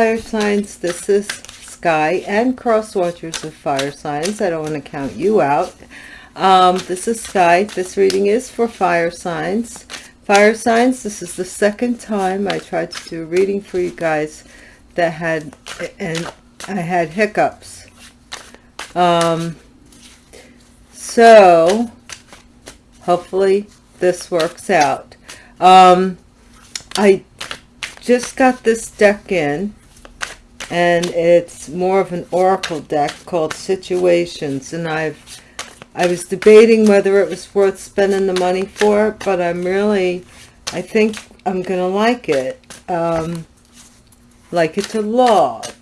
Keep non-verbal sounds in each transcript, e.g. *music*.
Fire signs. This is Sky and cross watchers of fire signs. I don't want to count you out. Um, this is Sky. This reading is for fire signs. Fire signs, this is the second time I tried to do a reading for you guys that had, and I had hiccups. Um, so, hopefully this works out. Um, I just got this deck in and it's more of an oracle deck called situations. And i've i was debating whether it was worth spending the money for but i'm really i think i'm gonna like it. Um like it a lot.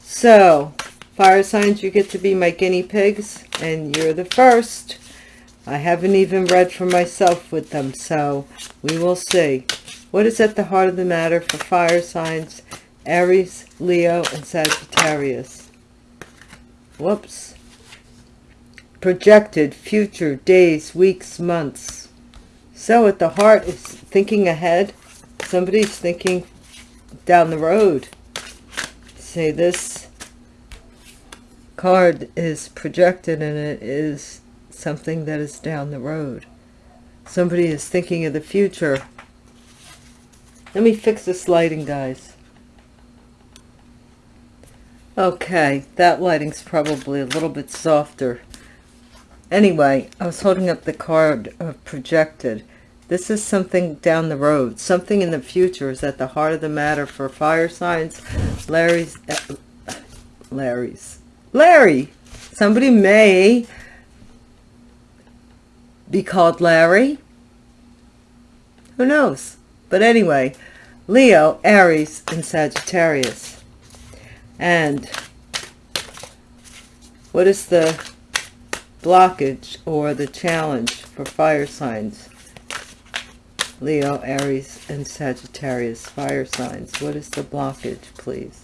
So fire signs you get to be my guinea pigs and you're the first. I haven't even read for myself with them so we will see. What is at the heart of the matter for fire signs, Aries, Leo, and Sagittarius? Whoops. Projected future days, weeks, months. So at the heart is thinking ahead. Somebody's thinking down the road. Say this card is projected and it is something that is down the road. Somebody is thinking of the future let me fix this lighting, guys. Okay, that lighting's probably a little bit softer. Anyway, I was holding up the card of projected. This is something down the road. Something in the future is at the heart of the matter for fire signs. Larry's... Uh, Larry's... Larry! Somebody may be called Larry. Who knows? But anyway, Leo, Aries, and Sagittarius. And what is the blockage or the challenge for fire signs? Leo, Aries, and Sagittarius, fire signs. What is the blockage, please?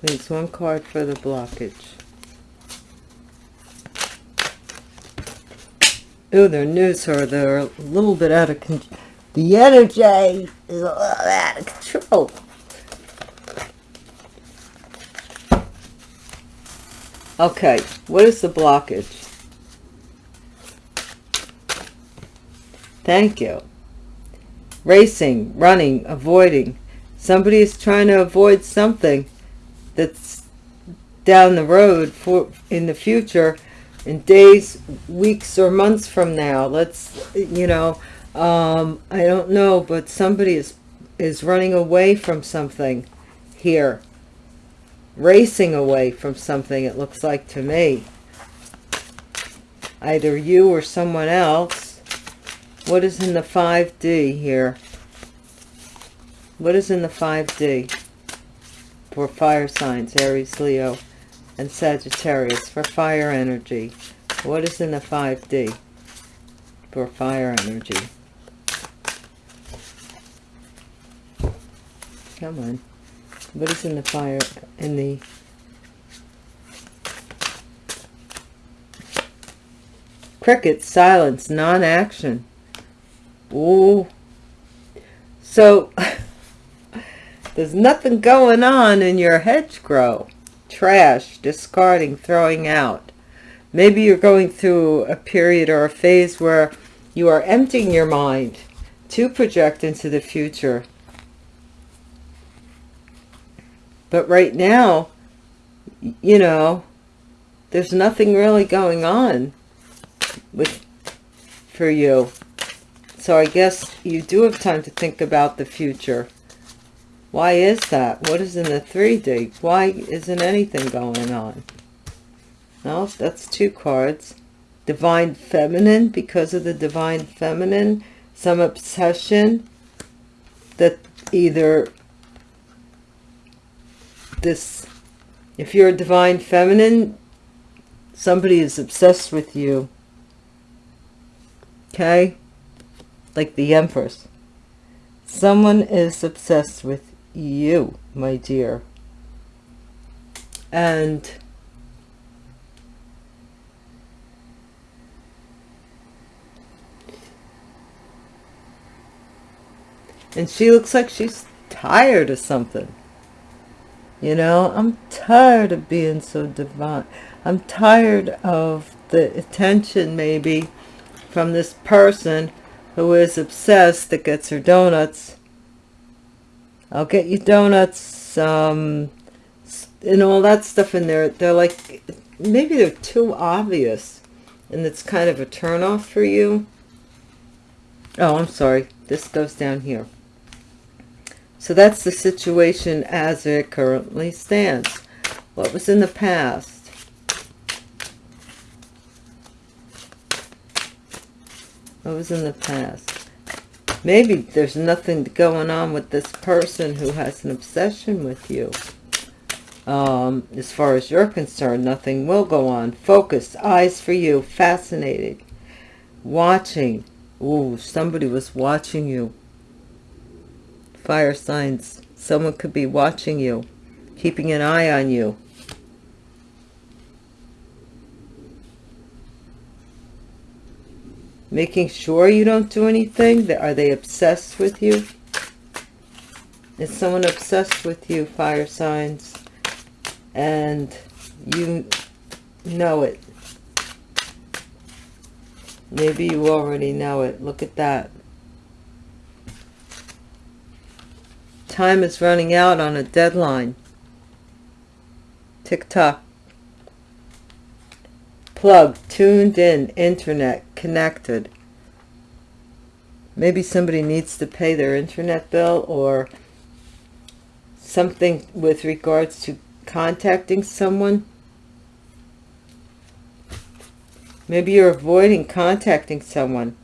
Please, one card for the blockage. Oh, their news are they're a little bit out of control. The energy is a little out of control. Okay, what is the blockage? Thank you. Racing, running, avoiding. Somebody is trying to avoid something that's down the road for in the future in days, weeks, or months from now. Let's, you know, um, I don't know, but somebody is, is running away from something here. Racing away from something, it looks like to me. Either you or someone else. What is in the 5D here? What is in the 5D for fire signs, Aries, Leo? And Sagittarius for fire energy. What is in the 5D for fire energy? Come on. What is in the fire, in the cricket, silence, non-action. Ooh. So, *laughs* there's nothing going on in your hedgerow trash, discarding, throwing out. Maybe you're going through a period or a phase where you are emptying your mind to project into the future. But right now, you know, there's nothing really going on with for you. So I guess you do have time to think about the future. Why is that? What is in the 3D? Why isn't anything going on? No, that's two cards. Divine Feminine, because of the Divine Feminine, some obsession that either this, if you're a Divine Feminine, somebody is obsessed with you. Okay? Like the Empress. Someone is obsessed with you, my dear. And and she looks like she's tired of something. You know, I'm tired of being so divine. I'm tired of the attention maybe from this person who is obsessed that gets her donuts I'll get you donuts, um, and all that stuff in there. They're like, maybe they're too obvious, and it's kind of a turnoff for you. Oh, I'm sorry. This goes down here. So that's the situation as it currently stands. What was in the past? What was in the past? Maybe there's nothing going on with this person who has an obsession with you. Um, as far as you're concerned, nothing will go on. Focused, eyes for you, fascinated, watching. Ooh, somebody was watching you fire signs. Someone could be watching you, keeping an eye on you. Making sure you don't do anything. Are they obsessed with you? Is someone obsessed with you, fire signs? And you know it. Maybe you already know it. Look at that. Time is running out on a deadline. Tick-tock. Plug, tuned in, internet, connected. Maybe somebody needs to pay their internet bill or something with regards to contacting someone. Maybe you're avoiding contacting someone.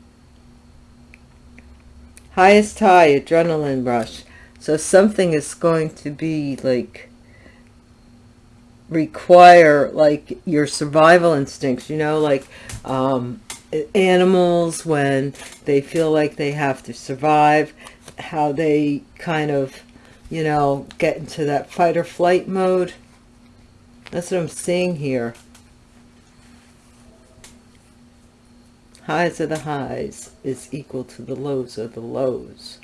Highest high, adrenaline rush. So something is going to be like require like your survival instincts, you know, like um, animals when they feel like they have to survive, how they kind of, you know, get into that fight or flight mode. That's what I'm seeing here. Highs of the highs is equal to the lows of the lows.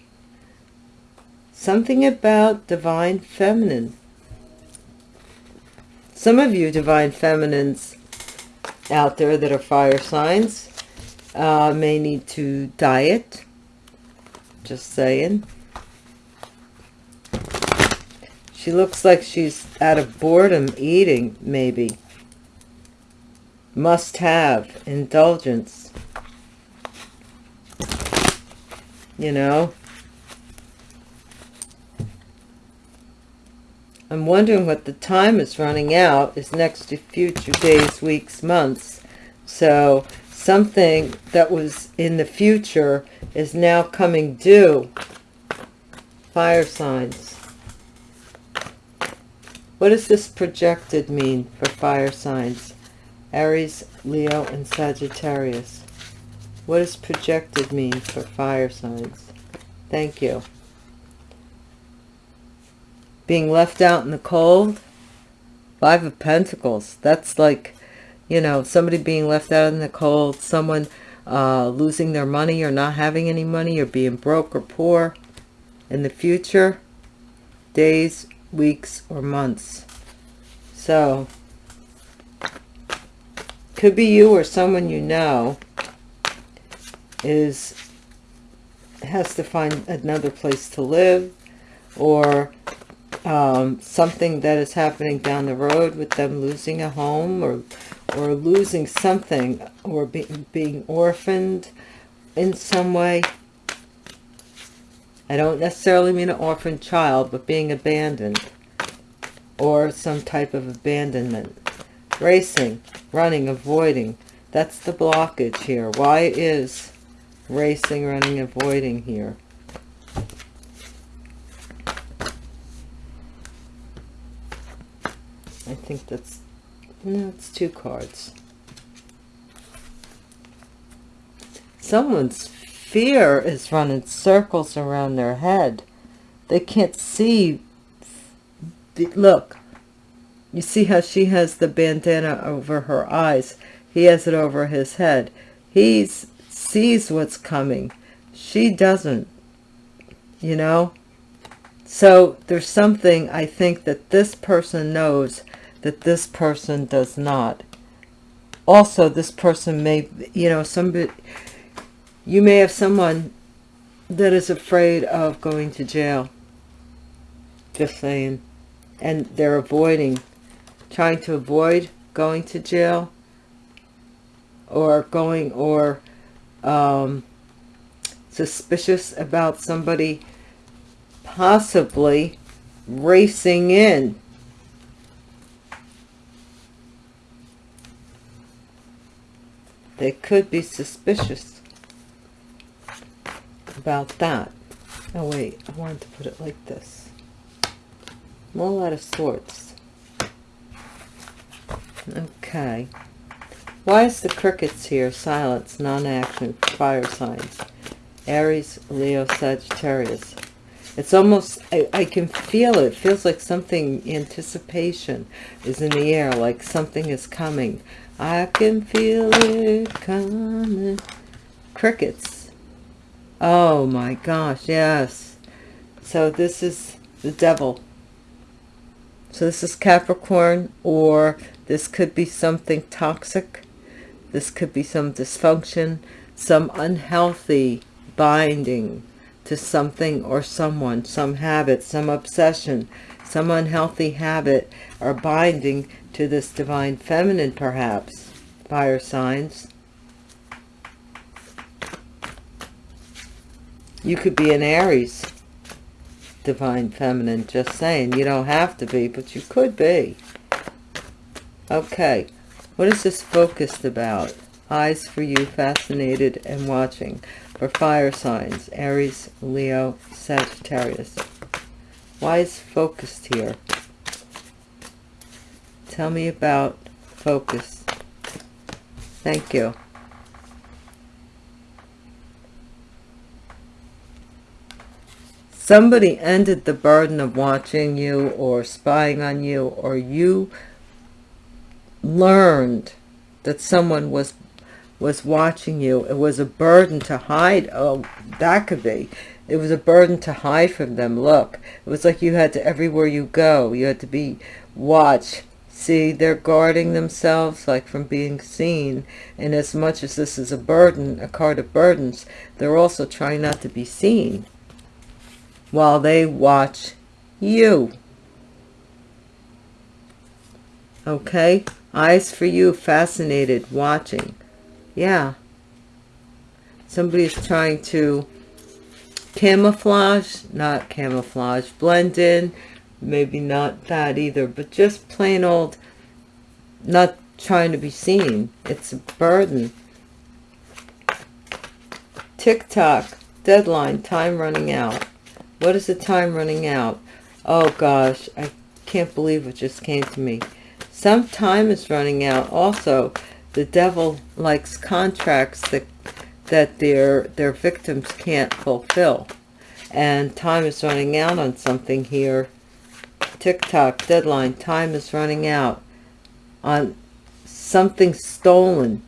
Something about divine feminine. Some of you divine feminines out there that are fire signs uh, may need to diet. Just saying. She looks like she's out of boredom eating, maybe. Must have. Indulgence. You know? I'm wondering what the time is running out is next to future days, weeks, months. So something that was in the future is now coming due. Fire signs. What does this projected mean for fire signs? Aries, Leo, and Sagittarius. What does projected mean for fire signs? Thank you being left out in the cold? Five of pentacles. That's like you know somebody being left out in the cold someone uh, losing their money or not having any money or being broke or poor in the future days weeks or months. So could be you or someone you know is has to find another place to live or um, something that is happening down the road with them losing a home or or losing something or be, being orphaned in some way. I don't necessarily mean an orphaned child, but being abandoned or some type of abandonment. Racing, running, avoiding. That's the blockage here. Why is racing, running, avoiding here? I think that's, no, it's two cards. Someone's fear is running circles around their head. They can't see. Look, you see how she has the bandana over her eyes. He has it over his head. He sees what's coming. She doesn't. you know so there's something i think that this person knows that this person does not. Also this person may you know somebody you may have someone that is afraid of going to jail. Just saying. And they're avoiding trying to avoid going to jail or going or um, suspicious about somebody possibly racing in they could be suspicious about that. Oh wait I wanted to put it like this. More out of sorts. Okay. Why is the crickets here silence non-action fire signs. Aries leo sagittarius. It's almost I, I can feel it. it feels like something anticipation is in the air like something is coming i can feel it coming. Crickets. Oh my gosh yes. So this is the devil. So this is capricorn or this could be something toxic. This could be some dysfunction some unhealthy binding to something or someone, some habit, some obsession, some unhealthy habit or binding to this divine feminine perhaps, fire signs. You could be an Aries, divine feminine, just saying. You don't have to be, but you could be. Okay, what is this focused about? Eyes for you, fascinated and watching for fire signs, Aries, Leo, Sagittarius. Why is focused here? Tell me about focus. Thank you. Somebody ended the burden of watching you or spying on you or you learned that someone was was watching you. It was a burden to hide. Oh, that could be. It was a burden to hide from them. Look, it was like you had to, everywhere you go, you had to be watch. See, they're guarding themselves like from being seen. And as much as this is a burden, a card of burdens, they're also trying not to be seen while they watch you. Okay? Eyes for you, fascinated, watching yeah somebody's trying to camouflage not camouflage blend in maybe not that either but just plain old not trying to be seen. It's a burden. Tick-tock deadline time running out. What is the time running out? Oh gosh i can't believe it just came to me. Some time is running out. Also the devil likes contracts that that their their victims can't fulfill. And time is running out on something here tick-tock deadline time is running out on something stolen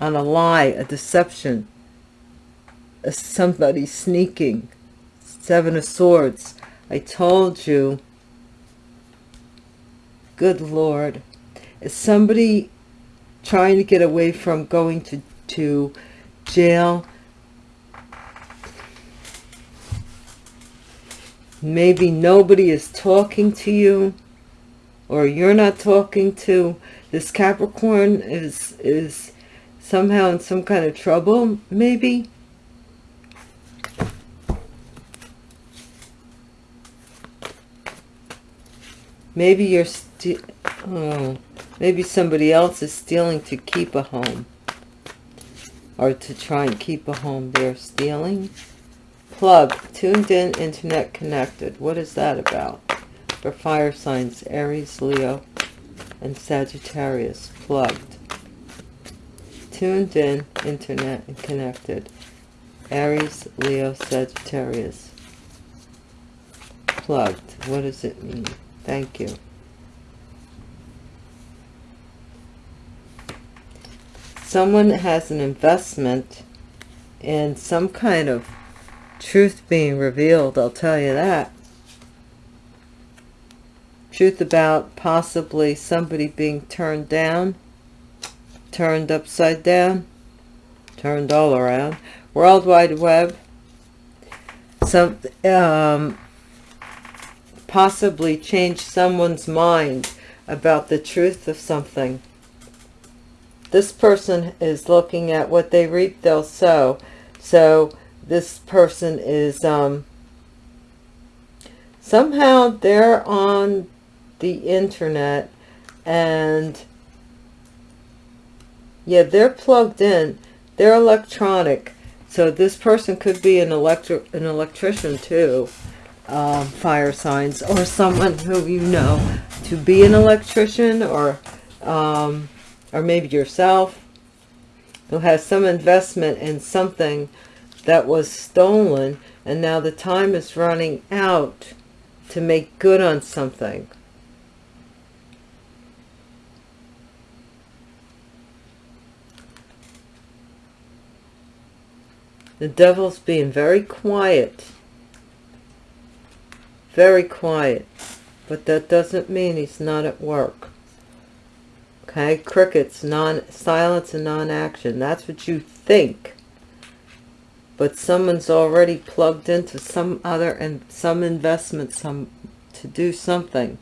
on a lie a deception somebody sneaking seven of swords i told you good lord is somebody trying to get away from going to, to jail. Maybe nobody is talking to you or you're not talking to. This Capricorn is, is somehow in some kind of trouble, maybe. Maybe you're. Oh. Maybe somebody else is stealing to keep a home. Or to try and keep a home. They're stealing. Plug. Tuned in, internet connected. What is that about? For fire signs, Aries, Leo, and Sagittarius. Plugged. Tuned in, internet, and connected. Aries, Leo, Sagittarius. Plugged. What does it mean? Thank you. someone has an investment in some kind of truth being revealed, I'll tell you that. Truth about possibly somebody being turned down, turned upside down, turned all around. World Wide Web. Some, um, possibly change someone's mind about the truth of something. This person is looking at what they reap, they'll sow. So this person is, um, somehow they're on the internet and yeah, they're plugged in. They're electronic. So this person could be an electric, an electrician too um, fire signs or someone who you know to be an electrician or um, or maybe yourself who has some investment in something that was stolen and now the time is running out to make good on something. The devil's being very quiet very quiet. But that doesn't mean he's not at work. Okay, crickets, non silence and non-action. That's what you think. But someone's already plugged into some other and some investment, some to do something.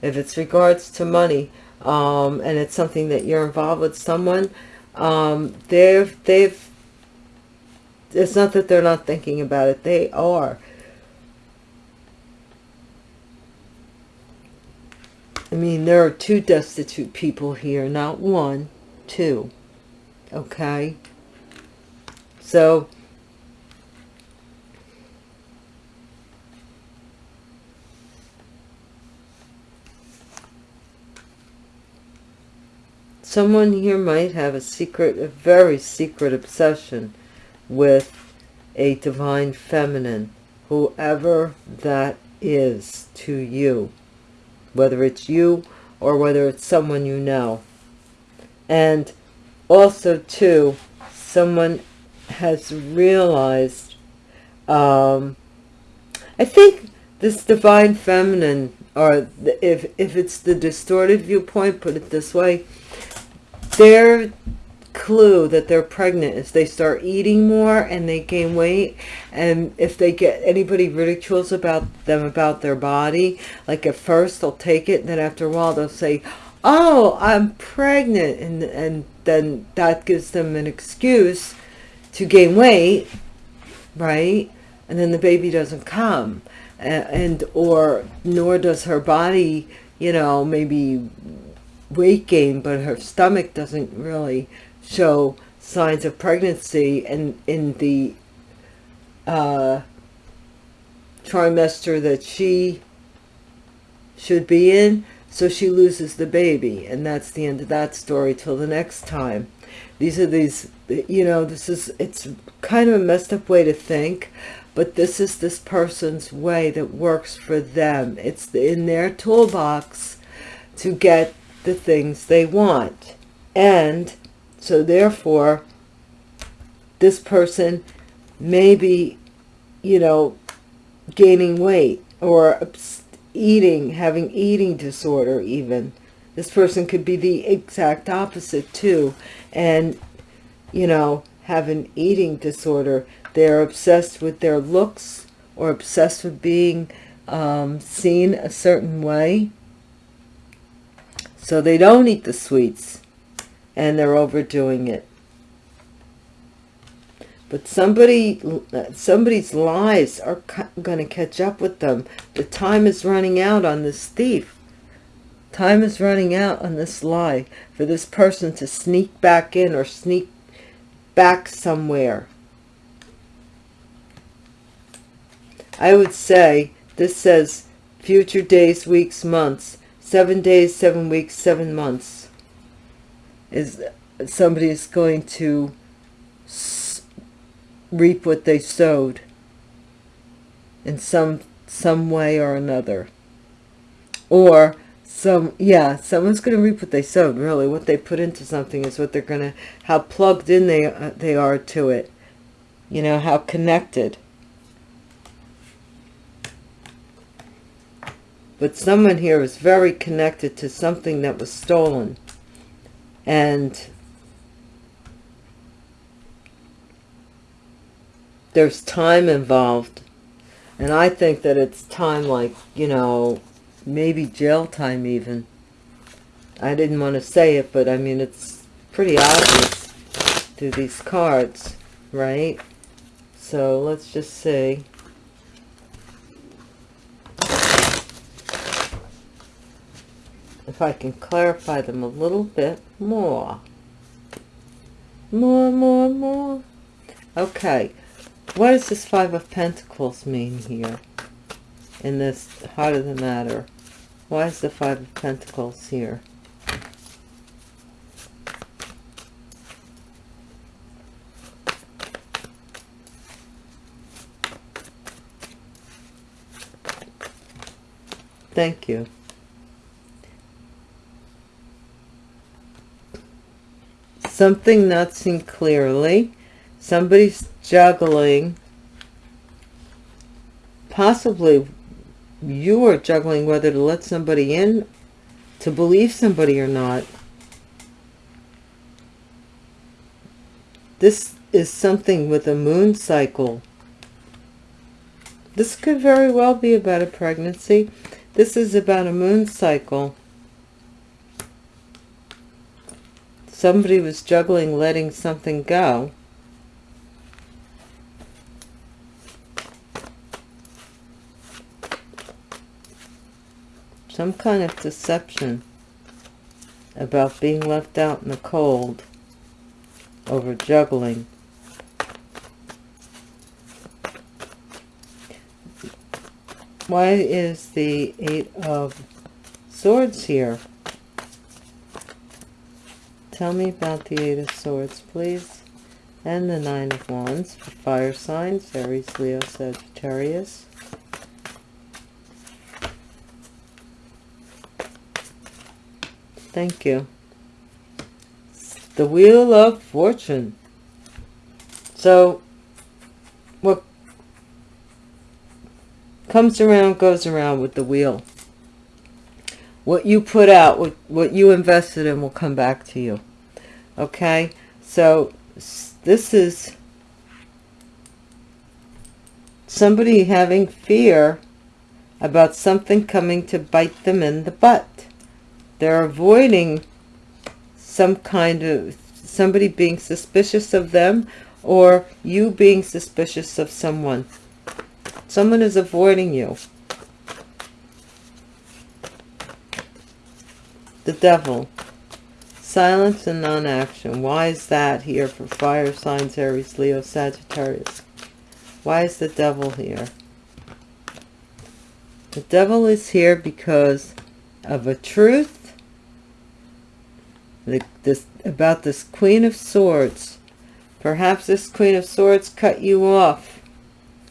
If it's regards to money, um, and it's something that you're involved with someone, um, they've they've. It's not that they're not thinking about it; they are I mean, there are two destitute people here, not one, two. Okay? So, someone here might have a secret, a very secret obsession with a divine feminine, whoever that is to you whether it's you or whether it's someone you know. And also, too, someone has realized, um, I think this divine feminine, or if, if it's the distorted viewpoint, put it this way, they're clue that they're pregnant is they start eating more and they gain weight. And if they get anybody ridicules about them about their body like at first they'll take it then after a while they'll say oh i'm pregnant. And and then that gives them an excuse to gain weight right? And then the baby doesn't come. And, and or nor does her body you know maybe weight gain but her stomach doesn't really show signs of pregnancy and in the uh, trimester that she should be in. So she loses the baby and that's the end of that story till the next time. These are these you know this is it's kind of a messed up way to think but this is this person's way that works for them. It's in their toolbox to get the things they want and so therefore, this person may be, you know, gaining weight or eating, having eating disorder even. This person could be the exact opposite too. And, you know, have an eating disorder. They're obsessed with their looks or obsessed with being um, seen a certain way. So they don't eat the sweets and they're overdoing it. But somebody, somebody's lies are going to catch up with them. The time is running out on this thief. Time is running out on this lie for this person to sneak back in or sneak back somewhere. I would say this says future days, weeks, months. Seven days, seven weeks, seven months is somebody is going to reap what they sowed in some some way or another. Or some yeah someone's going to reap what they sowed really. What they put into something is what they're going to how plugged in they uh, they are to it. You know how connected but someone here is very connected to something that was stolen. And there's time involved. And I think that it's time like, you know, maybe jail time even. I didn't want to say it, but I mean, it's pretty obvious through these cards, right? So let's just see. If I can clarify them a little bit more. More, more, more. Okay. What does this Five of Pentacles mean here? In this Heart of the Matter. Why is the Five of Pentacles here? Thank you. Something not seen clearly. Somebody's juggling. Possibly you are juggling whether to let somebody in, to believe somebody or not. This is something with a moon cycle. This could very well be about a pregnancy. This is about a moon cycle. Somebody was juggling letting something go. Some kind of deception about being left out in the cold over juggling. Why is the Eight of Swords here? Tell me about the Eight of Swords, please. And the Nine of Wands for fire signs, Aries, Leo, Sagittarius. Thank you. The Wheel of Fortune. So, what comes around goes around with the wheel what you put out what, what you invested in will come back to you okay so this is somebody having fear about something coming to bite them in the butt they're avoiding some kind of somebody being suspicious of them or you being suspicious of someone Someone is avoiding you. The devil. Silence and non-action. Why is that here for fire signs, Aries, Leo, Sagittarius? Why is the devil here? The devil is here because of a truth the, this, about this Queen of Swords. Perhaps this Queen of Swords cut you off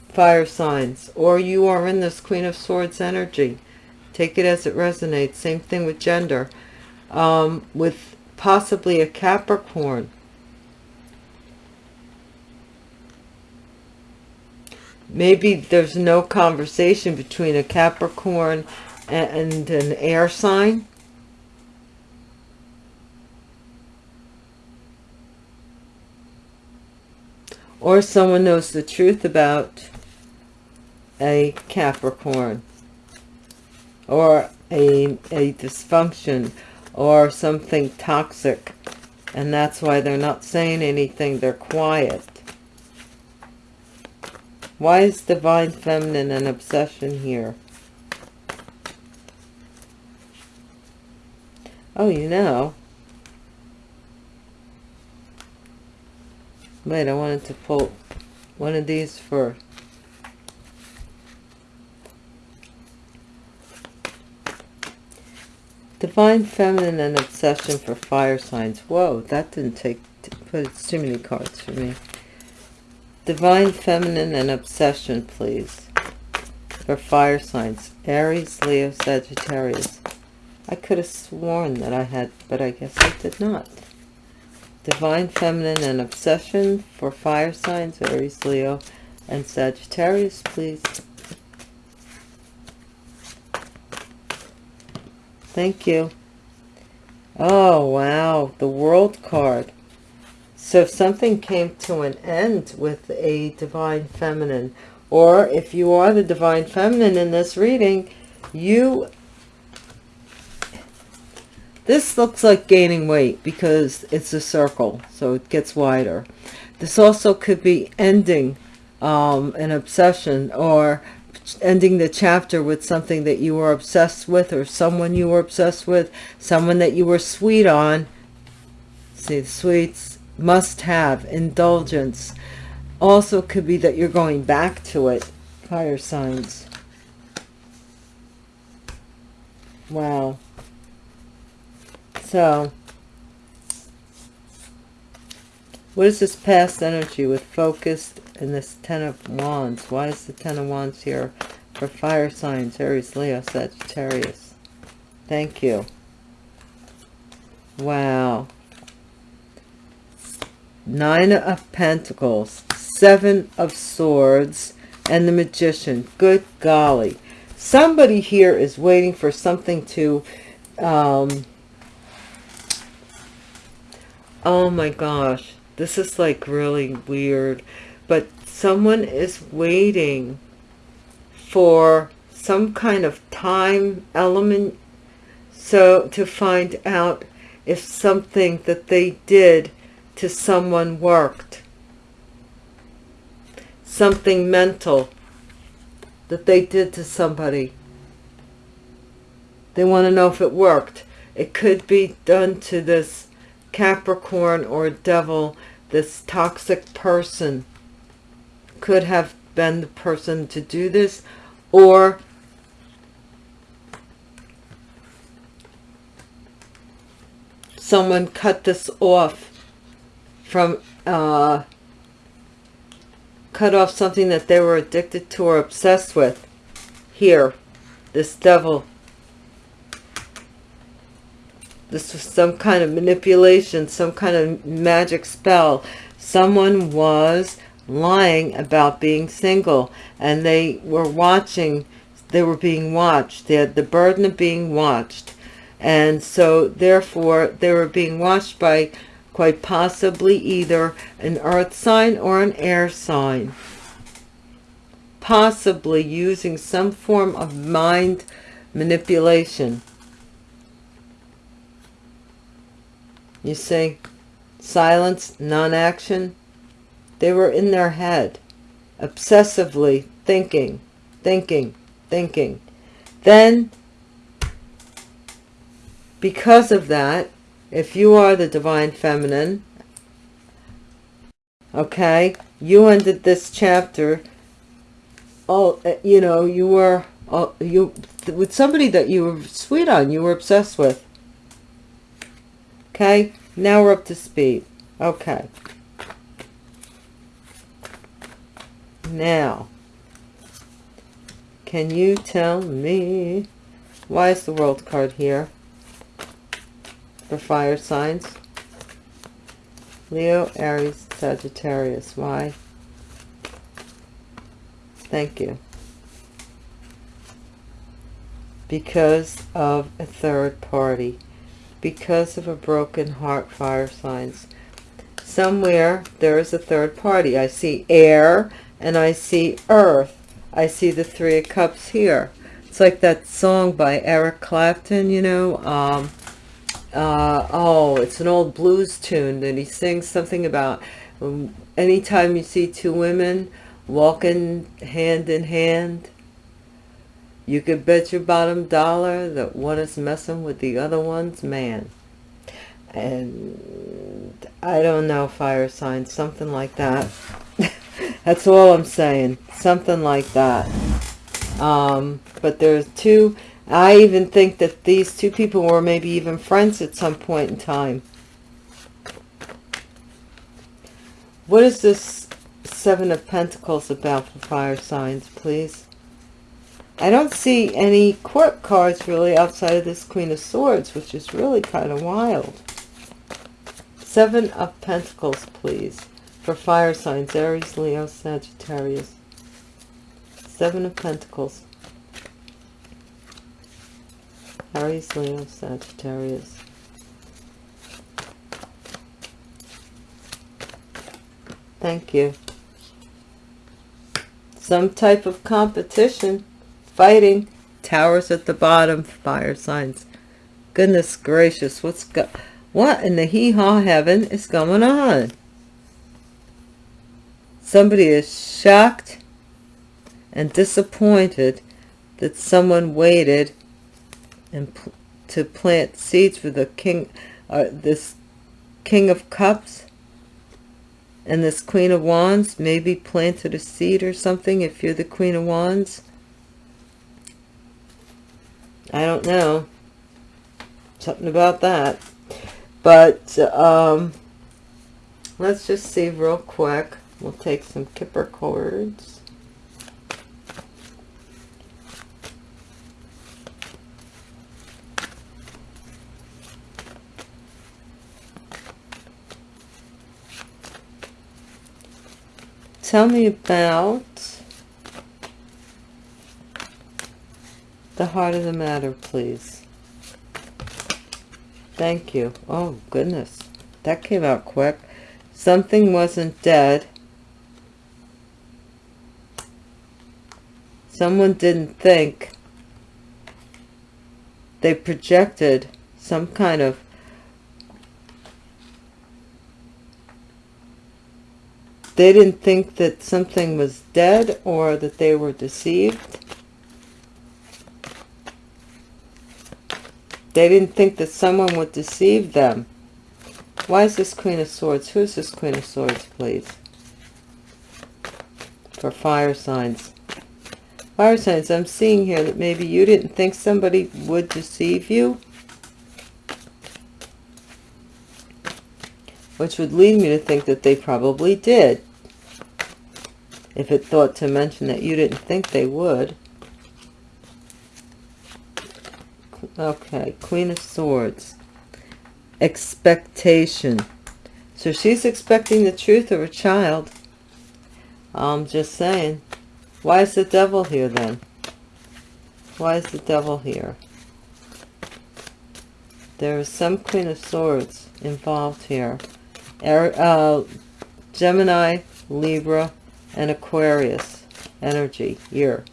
fire signs or you are in this queen of swords energy take it as it resonates same thing with gender um, with possibly a capricorn. Maybe there's no conversation between a capricorn and, an air sign? Or someone knows the truth about a Capricorn or a, a dysfunction or something toxic and that's why they're not saying anything they're quiet. Why is divine feminine an obsession here? Oh you know. Wait i wanted to pull one of these for Divine Feminine and Obsession for Fire Signs. Whoa, that didn't take, but it's too many cards for me. Divine Feminine and Obsession, please. For Fire Signs. Aries, Leo, Sagittarius. I could have sworn that I had, but I guess I did not. Divine Feminine and Obsession for Fire Signs, Aries, Leo, and Sagittarius, please. Thank you. Oh, wow. The world card. So if something came to an end with a divine feminine, or if you are the divine feminine in this reading, you this looks like gaining weight because it's a circle, so it gets wider. This also could be ending um, an obsession or ending the chapter with something that you were obsessed with or someone you were obsessed with, someone that you were sweet on. See, sweets must have indulgence. Also could be that you're going back to it. Fire signs. Wow. So, what is this past energy with focused and this Ten of Wands? Why is the Ten of Wands here for fire signs? Aries, Leo, Sagittarius. Thank you. Wow. Nine of Pentacles, Seven of Swords, and the Magician. Good golly. Somebody here is waiting for something to um, oh my gosh this is like really weird but someone is waiting for some kind of time element so to find out if something that they did to someone worked. Something mental that they did to somebody. They want to know if it worked. It could be done to this Capricorn or devil, this toxic person could have been the person to do this or someone cut this off from uh, cut off something that they were addicted to or obsessed with here this devil this was some kind of manipulation, some kind of magic spell. Someone was lying about being single and they were watching, they were being watched. They had the burden of being watched. And so therefore they were being watched by quite possibly either an earth sign or an air sign. Possibly using some form of mind manipulation. You see, silence, non-action. They were in their head, obsessively thinking, thinking, thinking. Then, because of that, if you are the divine feminine, okay, you ended this chapter, oh, you know, you were, you, with somebody that you were sweet on, you were obsessed with Okay, now we're up to speed. Okay. Now, can you tell me why is the world card here for fire signs? Leo, Aries, Sagittarius. Why? Thank you. Because of a third party because of a broken heart fire signs somewhere there is a third party i see air and i see earth i see the three of cups here it's like that song by eric clapton you know um uh oh it's an old blues tune that he sings something about um, anytime you see two women walking hand in hand you could bet your bottom dollar that one is messing with the other one's man. And I don't know, fire signs, something like that. *laughs* That's all I'm saying. Something like that. Um, but there's two, I even think that these two people were maybe even friends at some point in time. What is this Seven of Pentacles about for fire signs, please? I don't see any court cards really outside of this Queen of Swords, which is really kind of wild. Seven of Pentacles, please, for fire signs, Aries, Leo, Sagittarius. Seven of Pentacles. Aries, Leo, Sagittarius. Thank you. Some type of competition, fighting, towers at the bottom, fire signs. Goodness gracious, what's go what in the hee-haw heaven is going on? Somebody is shocked and disappointed that someone waited and to plant seeds for the king, uh, this king of cups. And this queen of wands maybe planted a seed or something if you're the queen of wands. I don't know. Something about that. But um let's just see real quick we'll take some kipper cards tell me about the heart of the matter, please. Thank you. Oh, goodness. That came out quick. Something wasn't dead. Someone didn't think. They projected some kind of they didn't think that something was dead or that they were deceived. They didn't think that someone would deceive them. Why is this Queen of Swords? Who's this Queen of Swords, please? For fire signs. Fire signs, I'm seeing here that maybe you didn't think somebody would deceive you. which would lead me to think that they probably did. If it thought to mention that you didn't think they would. Okay, Queen of Swords. Expectation. So she's expecting the truth of her child. I'm just saying. Why is the devil here then? Why is the devil here? There is some Queen of Swords involved here uh, Gemini, Libra, and Aquarius energy here.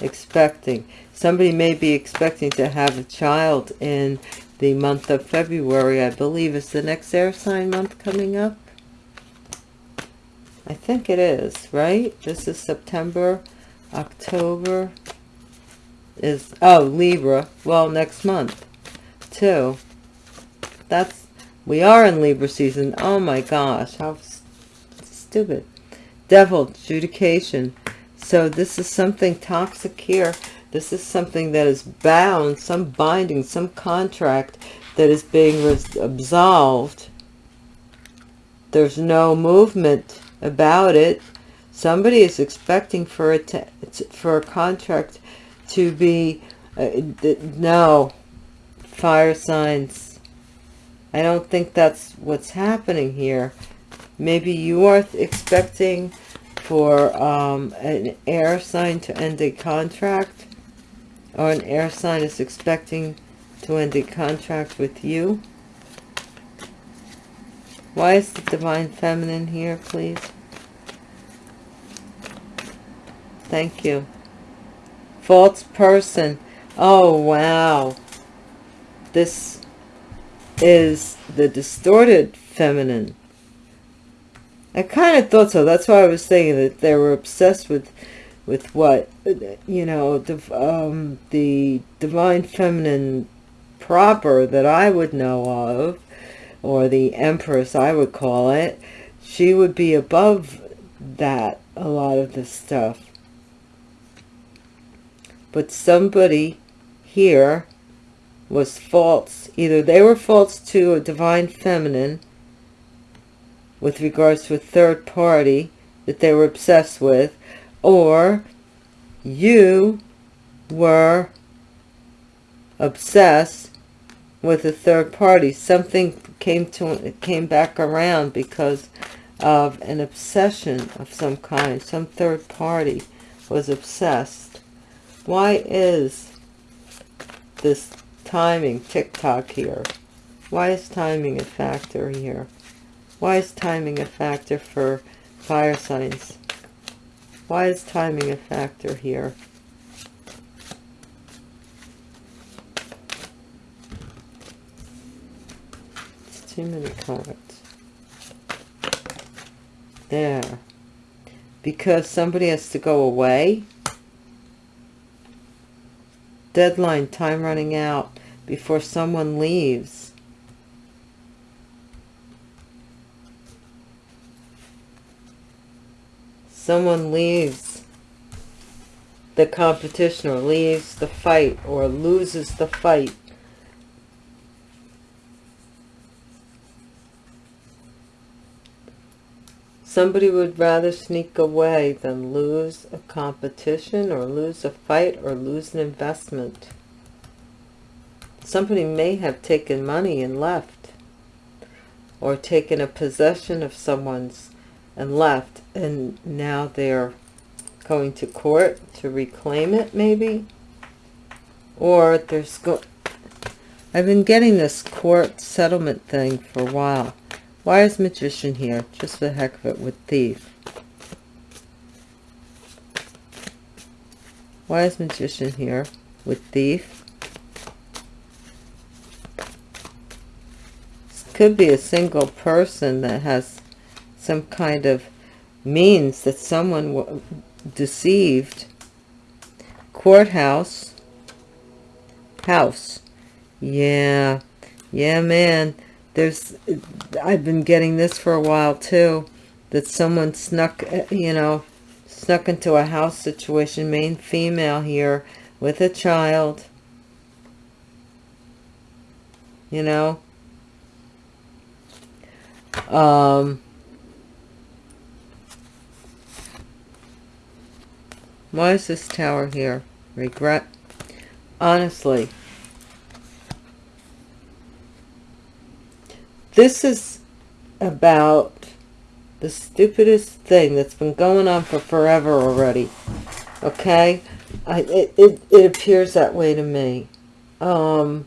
Expecting. Somebody may be expecting to have a child in the month of February, I believe. Is the next air sign month coming up? I think it is, right? This is September, October is, oh, Libra. Well, next month, too. That's we are in Libra season. Oh my gosh, how stupid. Devil, adjudication. So this is something toxic here. This is something that is bound, some binding, some contract that is being absolved. There's no movement about it. Somebody is expecting for to, for a contract to be uh, no fire signs I don't think that's what's happening here. Maybe you are expecting for um, an air sign to end a contract or an air sign is expecting to end a contract with you. Why is the Divine Feminine here, please? Thank you. False person. Oh, wow. This is the distorted feminine. I kind of thought so. That's why I was saying that they were obsessed with, with what, you know, the, um, the divine feminine proper that I would know of, or the empress I would call it. She would be above that, a lot of this stuff. But somebody here was false. Either they were false to a divine feminine with regards to a third party that they were obsessed with, or you were obsessed with a third party. Something came to came back around because of an obsession of some kind. Some third party was obsessed. Why is this timing tick-tock here why is timing a factor here why is timing a factor for fire signs why is timing a factor here it's too many cards. There. Because somebody has to go away. Deadline time running out before someone leaves. Someone leaves. The competition or leaves the fight or loses the fight Somebody would rather sneak away than lose a competition or lose a fight or lose an investment. Somebody may have taken money and left or taken a possession of someone's and left and now they're going to court to reclaim it maybe or there's go I've been getting this court settlement thing for a while why is magician here? Just the heck of it with thief. Why is magician here with thief? This could be a single person that has some kind of means that someone deceived. Courthouse. House. Yeah. Yeah, man there's I've been getting this for a while too that someone snuck you know snuck into a house situation main female here with a child. You know? Um why is this tower here. Regret. Honestly This is about the stupidest thing that's been going on for forever already. Okay? I, it, it, it appears that way to me. Um,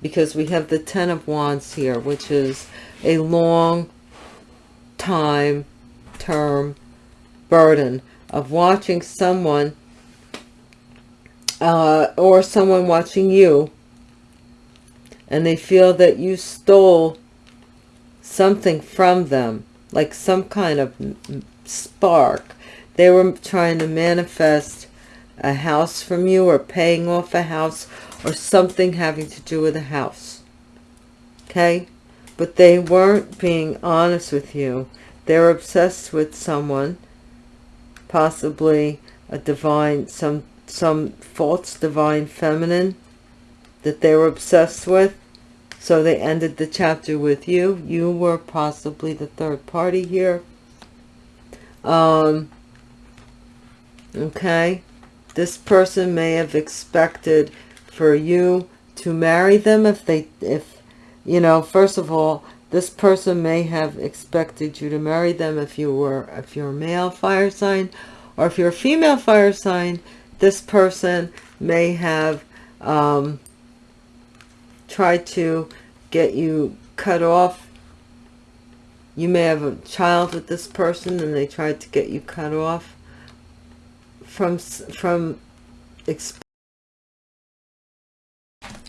because we have the Ten of Wands here, which is a long time term burden of watching someone uh, or someone watching you and they feel that you stole something from them, like some kind of spark. They were trying to manifest a house from you or paying off a house or something having to do with a house. Okay? But they weren't being honest with you. They're obsessed with someone, possibly a divine, some, some false divine feminine that they were obsessed with so they ended the chapter with you. You were possibly the third party here. Um, okay. This person may have expected for you to marry them if they, if, you know, first of all, this person may have expected you to marry them if you were, if you're a male fire sign, or if you're a female fire sign, this person may have, um, try to get you cut off. You may have a child with this person and they tried to get you cut off from, from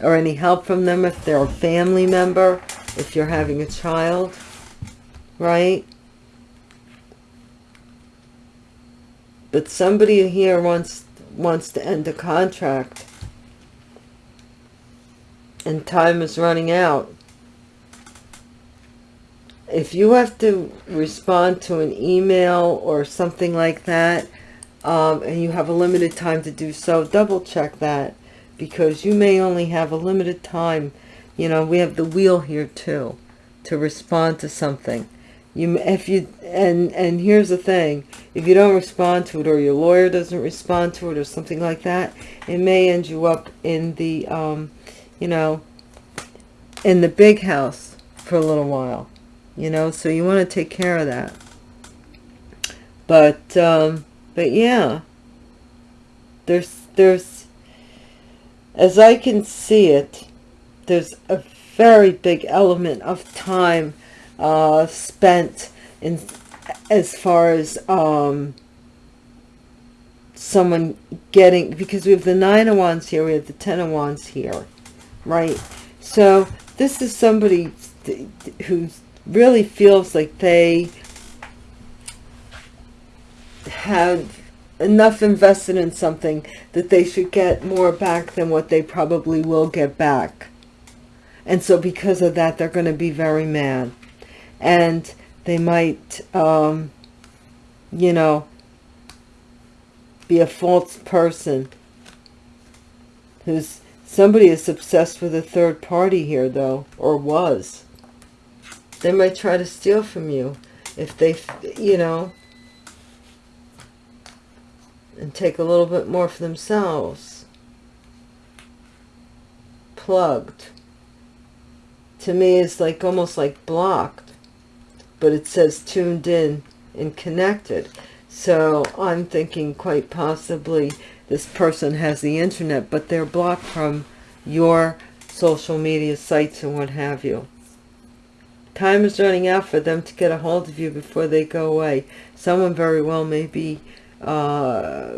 or any help from them if they're a family member, if you're having a child, right? But somebody here wants wants to end a contract and time is running out. If you have to respond to an email or something like that, um, and you have a limited time to do so, double check that because you may only have a limited time. You know, we have the wheel here too to respond to something. You, if you, and, and here's the thing, if you don't respond to it or your lawyer doesn't respond to it or something like that, it may end you up in the, um, you know, in the big house for a little while, you know, so you want to take care of that. But, um, but yeah, there's, there's, as I can see it, there's a very big element of time uh, spent in as far as um, someone getting, because we have the nine of wands here, we have the ten of wands here, right? So this is somebody who really feels like they have enough invested in something that they should get more back than what they probably will get back. And so because of that, they're going to be very mad. And they might, um, you know, be a false person who's somebody is obsessed with a third party here though or was. They might try to steal from you if they you know and take a little bit more for themselves. Plugged. To me it's like almost like blocked but it says tuned in and connected. So I'm thinking quite possibly this person has the internet, but they're blocked from your social media sites and what have you. Time is running out for them to get a hold of you before they go away. Someone very well may be uh,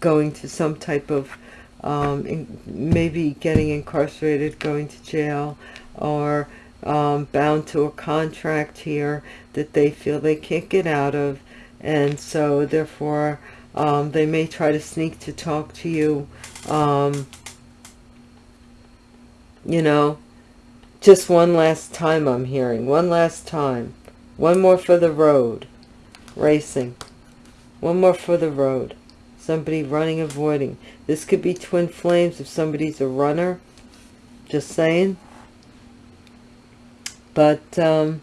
going to some type of, um, in, maybe getting incarcerated, going to jail, or um, bound to a contract here that they feel they can't get out of. And so therefore, um, they may try to sneak to talk to you, um, you know, just one last time I'm hearing, one last time, one more for the road, racing, one more for the road, somebody running, avoiding. This could be twin flames if somebody's a runner, just saying. But, um,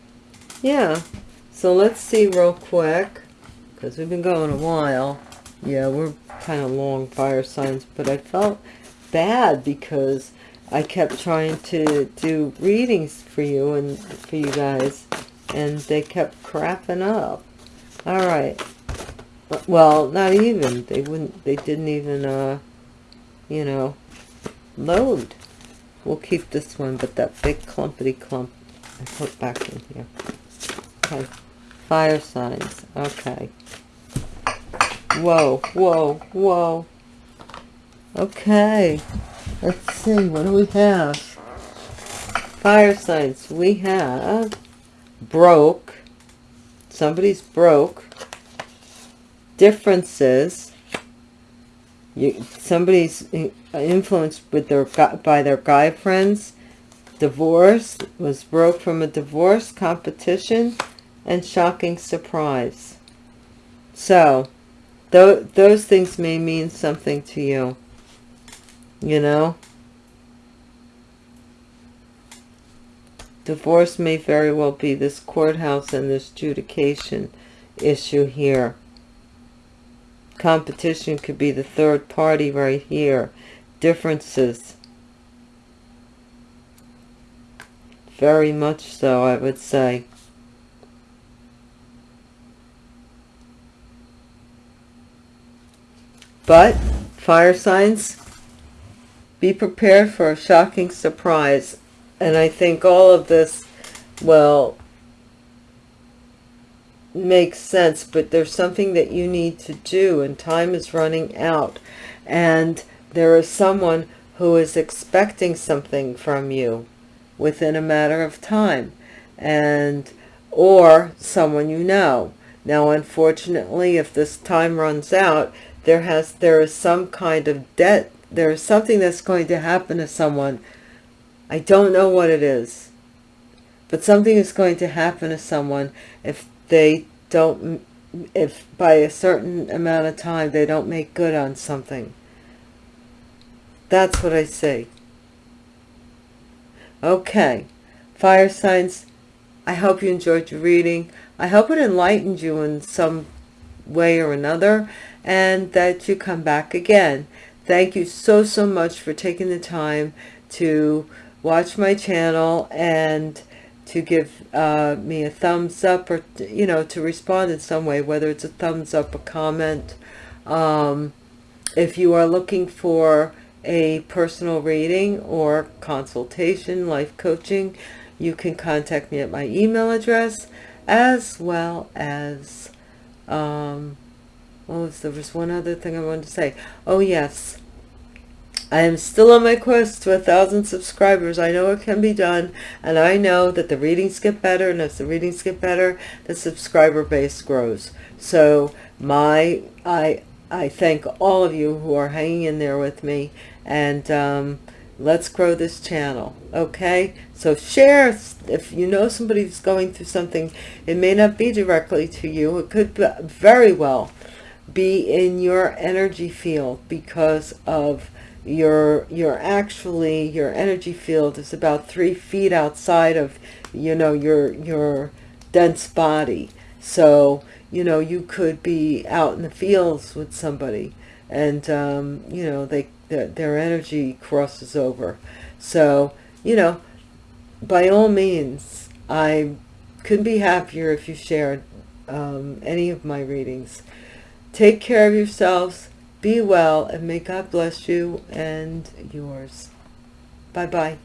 yeah. So let's see real quick, because we've been going a while. Yeah, we're kind of long fire signs, but I felt bad because I kept trying to do readings for you and for you guys, and they kept crapping up. All right. Well, not even. They wouldn't. They didn't even. Uh, you know, load. We'll keep this one, but that big clumpity clump I put back in here. Okay. Fire signs. Okay. Whoa, whoa, whoa. Okay. Let's see. What do we have? Fire signs. We have broke. Somebody's broke. Differences. You, somebody's influenced with their by their guy friends Divorce, was broke from a divorce, competition, and shocking surprise. So, th those things may mean something to you. You know? Divorce may very well be this courthouse and this adjudication issue here. Competition could be the third party right here. Differences Very much so, I would say. But, fire signs, be prepared for a shocking surprise. And I think all of this will make sense, but there's something that you need to do and time is running out. And there is someone who is expecting something from you within a matter of time and or someone you know now unfortunately if this time runs out there has there is some kind of debt there is something that's going to happen to someone. I don't know what it is but something is going to happen to someone if they don't if by a certain amount of time they don't make good on something. That's what i say Okay, fire signs, I hope you enjoyed your reading. I hope it enlightened you in some way or another and that you come back again. Thank you so, so much for taking the time to watch my channel and to give uh, me a thumbs up or, you know, to respond in some way, whether it's a thumbs up, a comment. Um, if you are looking for a personal reading or consultation, life coaching, you can contact me at my email address as well as, um, oh, there was one other thing I wanted to say. Oh, yes. I am still on my quest to a thousand subscribers. I know it can be done, and I know that the readings get better, and as the readings get better, the subscriber base grows. So my, I, I thank all of you who are hanging in there with me, and um, let's grow this channel okay so share if you know somebody who's going through something it may not be directly to you it could very well be in your energy field because of your your actually your energy field is about three feet outside of you know your your dense body. So you know you could be out in the fields with somebody and um, you know they their, their energy crosses over. So you know by all means I couldn't be happier if you shared um, any of my readings take care of yourselves be well and may God bless you and yours. Bye-bye.